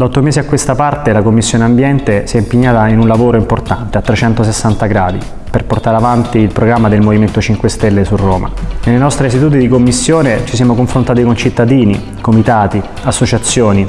Da otto mesi a questa parte la Commissione Ambiente si è impegnata in un lavoro importante a 360 gradi per portare avanti il programma del Movimento 5 Stelle su Roma. Nelle nostre sedute di commissione ci siamo confrontati con cittadini, comitati, associazioni,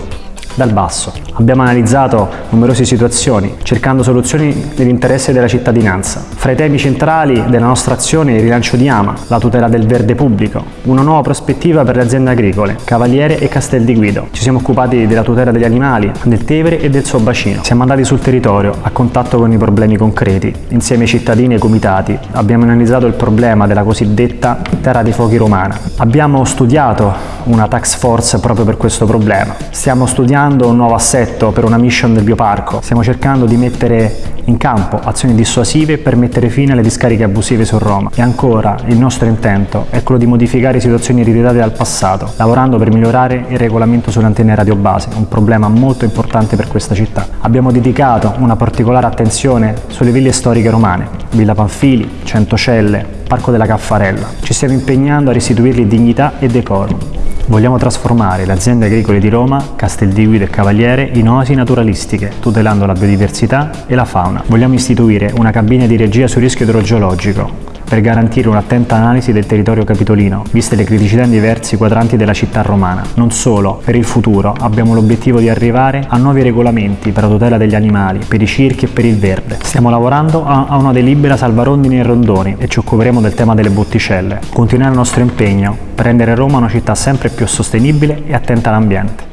dal basso. Abbiamo analizzato numerose situazioni, cercando soluzioni nell'interesse della cittadinanza. Fra i temi centrali della nostra azione il rilancio di Ama, la tutela del verde pubblico, una nuova prospettiva per le aziende agricole, Cavaliere e Castel di Guido. Ci siamo occupati della tutela degli animali, del Tevere e del suo bacino. Siamo andati sul territorio, a contatto con i problemi concreti. Insieme ai cittadini e ai comitati abbiamo analizzato il problema della cosiddetta terra dei fuochi romana. Abbiamo studiato una tax force proprio per questo problema. Stiamo studiando un nuovo assetto per una mission del bioparco. Stiamo cercando di mettere in campo azioni dissuasive per mettere fine alle discariche abusive su Roma. E ancora, il nostro intento è quello di modificare situazioni eriditate dal passato, lavorando per migliorare il regolamento sulle antenne radiobase, un problema molto importante per questa città. Abbiamo dedicato una particolare attenzione sulle ville storiche romane, Villa Panfili, Centocelle, Parco della Caffarella. Ci stiamo impegnando a restituirgli dignità e decoro. Vogliamo trasformare le aziende agricole di Roma, Casteldiguido e Cavaliere in oasi naturalistiche, tutelando la biodiversità e la fauna. Vogliamo istituire una cabina di regia sul rischio idrogeologico, per garantire un'attenta analisi del territorio capitolino, viste le criticità in diversi quadranti della città romana. Non solo, per il futuro abbiamo l'obiettivo di arrivare a nuovi regolamenti per la tutela degli animali, per i circhi e per il verde. Stiamo lavorando a una delibera salvarondini e rondoni e ci occuperemo del tema delle botticelle. Continuare il nostro impegno per rendere Roma una città sempre più sostenibile e attenta all'ambiente.